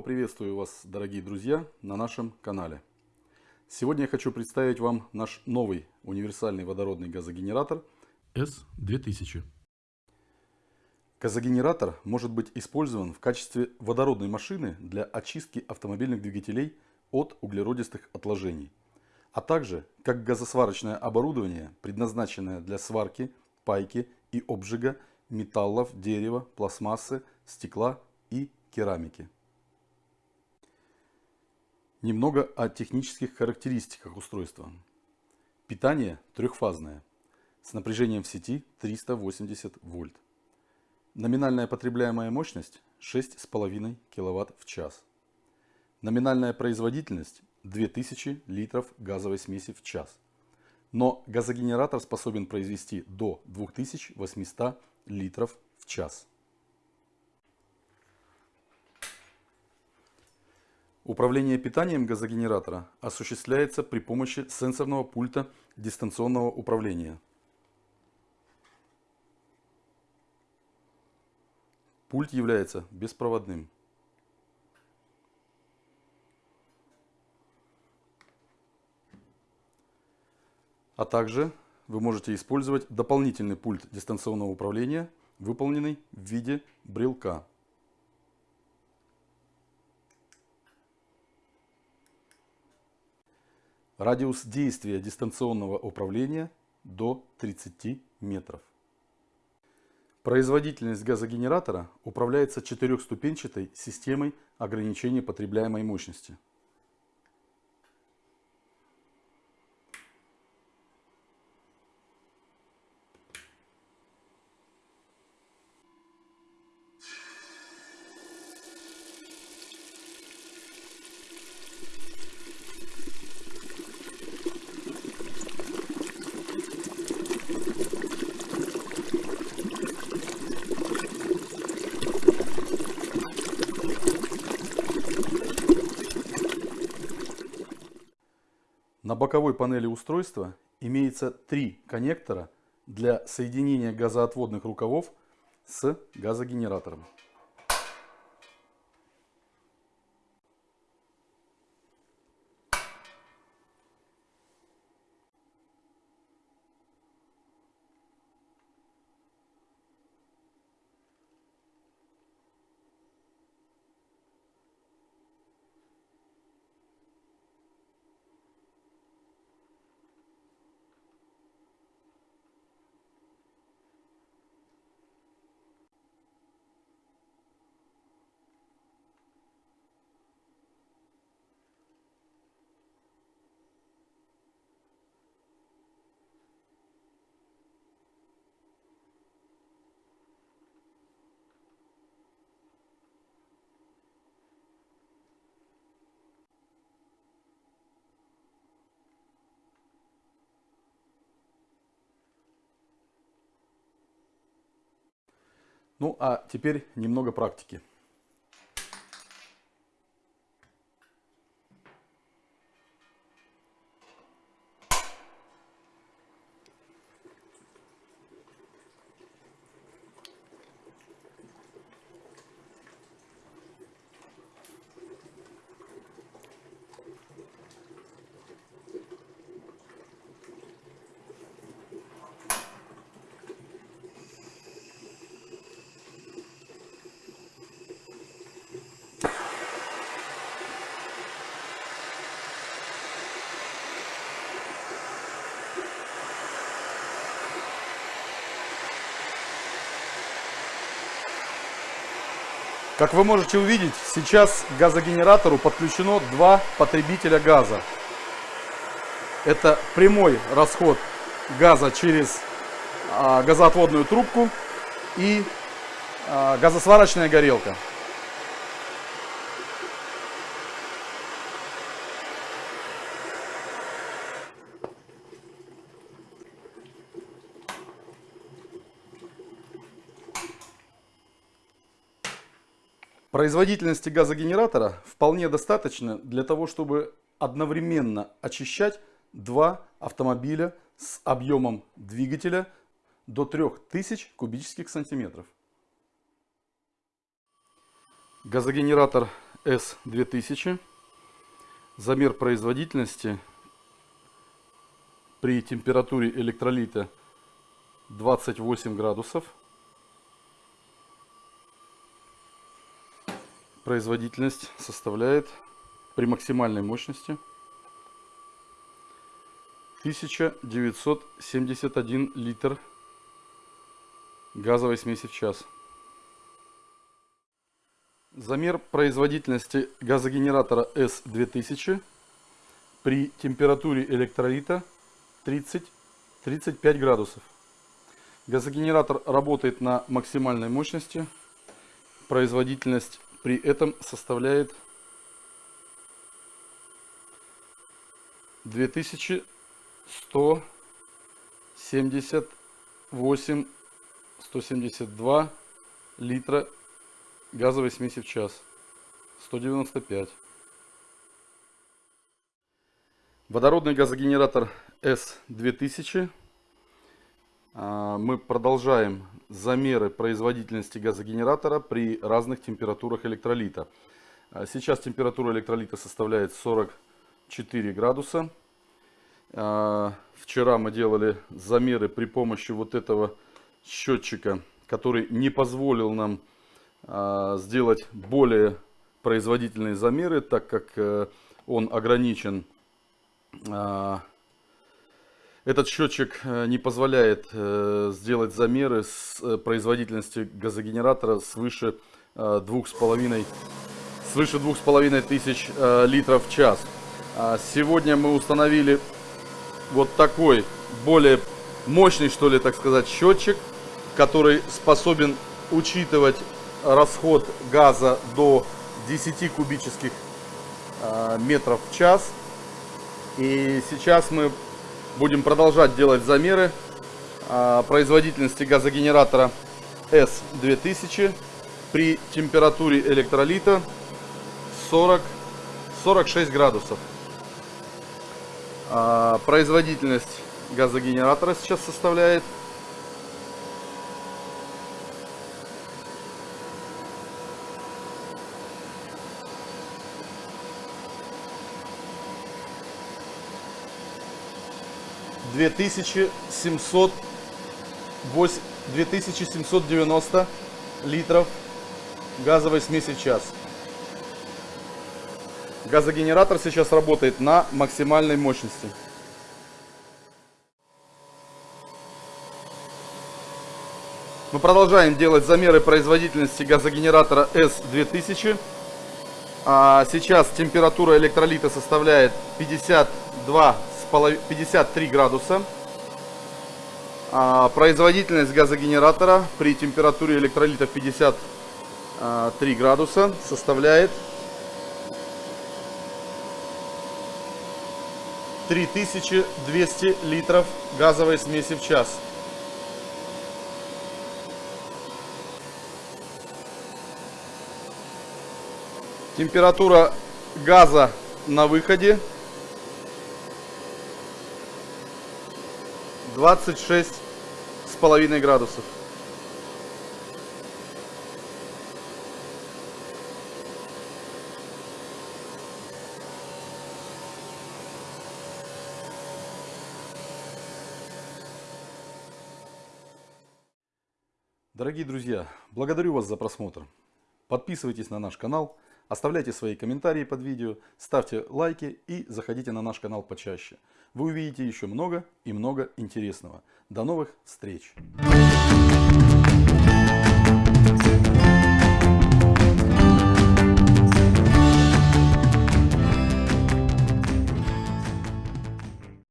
Снова приветствую вас, дорогие друзья, на нашем канале. Сегодня я хочу представить вам наш новый универсальный водородный газогенератор S2000. Газогенератор может быть использован в качестве водородной машины для очистки автомобильных двигателей от углеродистых отложений, а также как газосварочное оборудование, предназначенное для сварки, пайки и обжига металлов, дерева, пластмассы, стекла и керамики. Немного о технических характеристиках устройства. Питание трехфазное, с напряжением в сети 380 вольт. Номинальная потребляемая мощность 6,5 кВт в час. Номинальная производительность 2000 литров газовой смеси в час. Но газогенератор способен произвести до 2800 литров в час. Управление питанием газогенератора осуществляется при помощи сенсорного пульта дистанционного управления. Пульт является беспроводным. А также вы можете использовать дополнительный пульт дистанционного управления, выполненный в виде брелка. Радиус действия дистанционного управления до 30 метров. Производительность газогенератора управляется четырехступенчатой системой ограничения потребляемой мощности. Боковой панели устройства имеется три коннектора для соединения газоотводных рукавов с газогенератором. Ну а теперь немного практики. Как вы можете увидеть, сейчас к газогенератору подключено два потребителя газа. Это прямой расход газа через а, газоотводную трубку и а, газосварочная горелка. Производительности газогенератора вполне достаточно для того, чтобы одновременно очищать два автомобиля с объемом двигателя до 3000 кубических сантиметров. Газогенератор S2000. Замер производительности при температуре электролита 28 градусов. Производительность составляет при максимальной мощности 1971 литр газовой смеси в час. Замер производительности газогенератора S2000 при температуре электролита 30-35 градусов. Газогенератор работает на максимальной мощности. Производительность при этом составляет 2178 172 литра газовой смеси в час. 195. Водородный газогенератор S2000. А, мы продолжаем замеры производительности газогенератора при разных температурах электролита. А, сейчас температура электролита составляет 44 градуса. А, вчера мы делали замеры при помощи вот этого счетчика, который не позволил нам сделать более производительные замеры, так как э, он ограничен этот счетчик э, не позволяет э, сделать замеры с э, производительностью газогенератора свыше двух с половиной свыше двух с половиной тысяч литров в час. А сегодня мы установили вот такой более мощный, что ли, так сказать, счетчик, который способен учитывать расход газа до 10 кубических метров в час. И сейчас мы будем продолжать делать замеры а, производительности газогенератора S2000 при температуре электролита 40-46 градусов. А, производительность газогенератора сейчас составляет 2700, 2790 литров газовой смеси в час. Газогенератор сейчас работает на максимальной мощности. Мы продолжаем делать замеры производительности газогенератора S2000. А сейчас температура электролита составляет 52 53 градуса. А, производительность газогенератора при температуре электролита 53 градуса составляет 3200 литров газовой смеси в час. Температура газа на выходе 26 с половиной градусов. Дорогие друзья, благодарю вас за просмотр. Подписывайтесь на наш канал, оставляйте свои комментарии под видео, ставьте лайки и заходите на наш канал почаще вы увидите еще много и много интересного. До новых встреч!